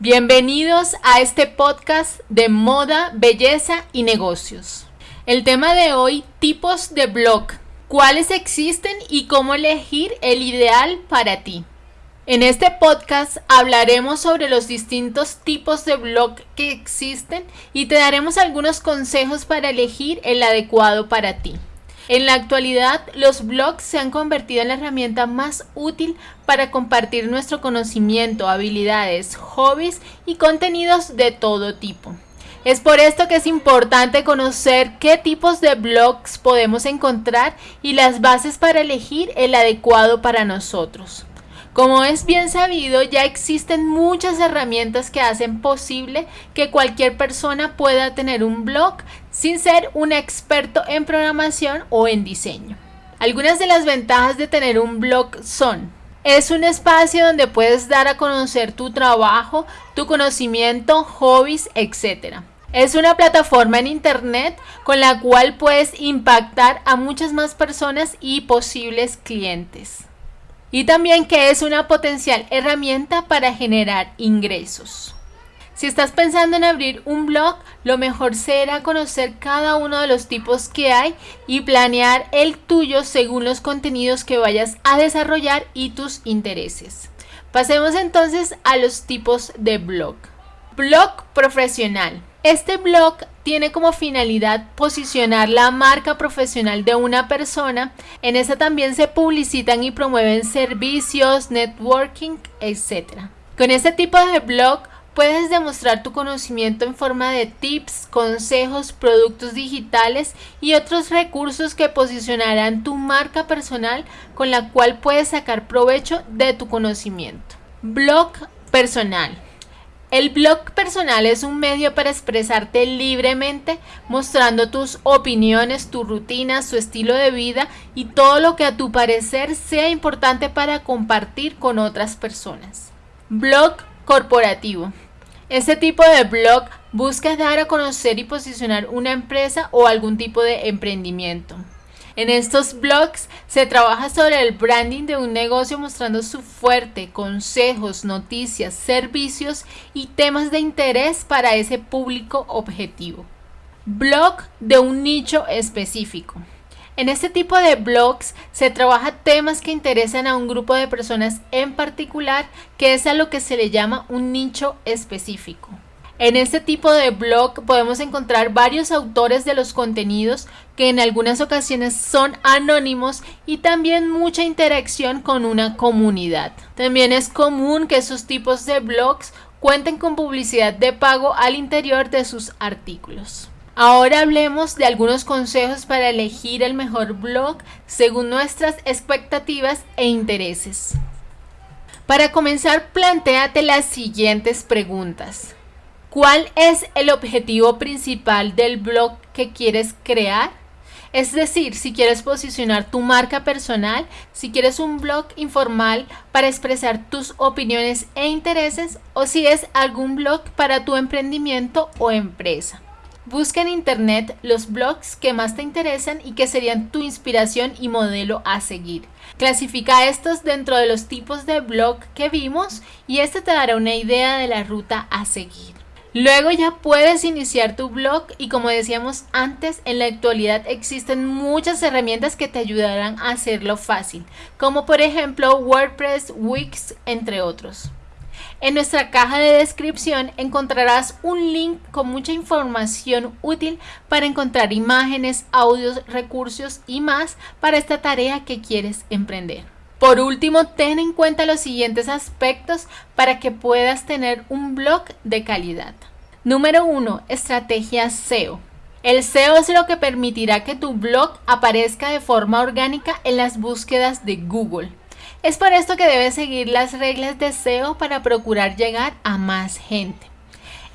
Bienvenidos a este podcast de moda, belleza y negocios. El tema de hoy, tipos de blog, cuáles existen y cómo elegir el ideal para ti. En este podcast hablaremos sobre los distintos tipos de blog que existen y te daremos algunos consejos para elegir el adecuado para ti. En la actualidad, los blogs se han convertido en la herramienta más útil para compartir nuestro conocimiento, habilidades, hobbies y contenidos de todo tipo. Es por esto que es importante conocer qué tipos de blogs podemos encontrar y las bases para elegir el adecuado para nosotros. Como es bien sabido, ya existen muchas herramientas que hacen posible que cualquier persona pueda tener un blog sin ser un experto en programación o en diseño. Algunas de las ventajas de tener un blog son es un espacio donde puedes dar a conocer tu trabajo, tu conocimiento, hobbies, etc. Es una plataforma en Internet con la cual puedes impactar a muchas más personas y posibles clientes y también que es una potencial herramienta para generar ingresos. Si estás pensando en abrir un blog, lo mejor será conocer cada uno de los tipos que hay y planear el tuyo según los contenidos que vayas a desarrollar y tus intereses. Pasemos entonces a los tipos de blog. Blog profesional. Este blog tiene como finalidad posicionar la marca profesional de una persona. En esta también se publicitan y promueven servicios, networking, etc. Con este tipo de blog puedes demostrar tu conocimiento en forma de tips, consejos, productos digitales y otros recursos que posicionarán tu marca personal con la cual puedes sacar provecho de tu conocimiento. Blog personal. El blog personal es un medio para expresarte libremente, mostrando tus opiniones, tu rutina, su estilo de vida y todo lo que a tu parecer sea importante para compartir con otras personas. Blog corporativo. Este tipo de blog busca dar a conocer y posicionar una empresa o algún tipo de emprendimiento. En estos blogs se trabaja sobre el branding de un negocio mostrando su fuerte, consejos, noticias, servicios y temas de interés para ese público objetivo. Blog de un nicho específico. En este tipo de blogs se trabaja temas que interesan a un grupo de personas en particular, que es a lo que se le llama un nicho específico. En este tipo de blog podemos encontrar varios autores de los contenidos que en algunas ocasiones son anónimos y también mucha interacción con una comunidad. También es común que esos tipos de blogs cuenten con publicidad de pago al interior de sus artículos. Ahora hablemos de algunos consejos para elegir el mejor blog según nuestras expectativas e intereses. Para comenzar, planteate las siguientes preguntas. ¿Cuál es el objetivo principal del blog que quieres crear? Es decir, si quieres posicionar tu marca personal, si quieres un blog informal para expresar tus opiniones e intereses o si es algún blog para tu emprendimiento o empresa. Busca en internet los blogs que más te interesan y que serían tu inspiración y modelo a seguir. Clasifica estos dentro de los tipos de blog que vimos y este te dará una idea de la ruta a seguir. Luego ya puedes iniciar tu blog y como decíamos antes, en la actualidad existen muchas herramientas que te ayudarán a hacerlo fácil, como por ejemplo WordPress, Wix, entre otros. En nuestra caja de descripción encontrarás un link con mucha información útil para encontrar imágenes, audios, recursos y más para esta tarea que quieres emprender. Por último, ten en cuenta los siguientes aspectos para que puedas tener un blog de calidad. Número 1. Estrategia SEO. El SEO es lo que permitirá que tu blog aparezca de forma orgánica en las búsquedas de Google. Es por esto que debes seguir las reglas de SEO para procurar llegar a más gente.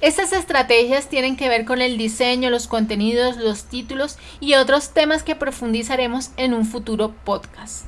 Estas estrategias tienen que ver con el diseño, los contenidos, los títulos y otros temas que profundizaremos en un futuro podcast.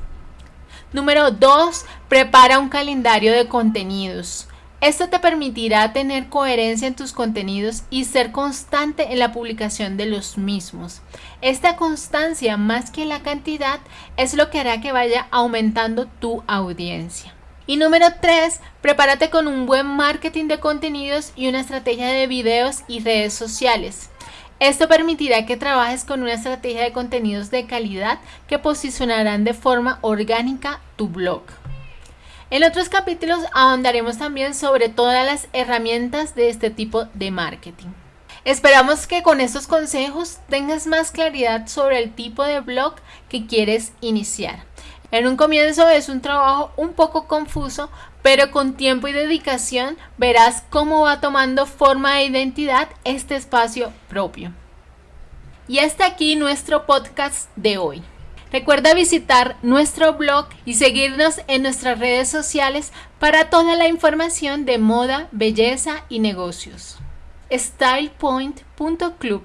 Número 2. Prepara un calendario de contenidos. Esto te permitirá tener coherencia en tus contenidos y ser constante en la publicación de los mismos. Esta constancia más que la cantidad es lo que hará que vaya aumentando tu audiencia. Y número 3, prepárate con un buen marketing de contenidos y una estrategia de videos y redes sociales. Esto permitirá que trabajes con una estrategia de contenidos de calidad que posicionarán de forma orgánica tu blog. En otros capítulos ahondaremos también sobre todas las herramientas de este tipo de marketing. Esperamos que con estos consejos tengas más claridad sobre el tipo de blog que quieres iniciar. En un comienzo es un trabajo un poco confuso, pero con tiempo y dedicación verás cómo va tomando forma de identidad este espacio propio. Y hasta aquí nuestro podcast de hoy. Recuerda visitar nuestro blog y seguirnos en nuestras redes sociales para toda la información de moda, belleza y negocios. StylePoint.club,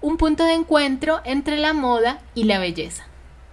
un punto de encuentro entre la moda y la belleza.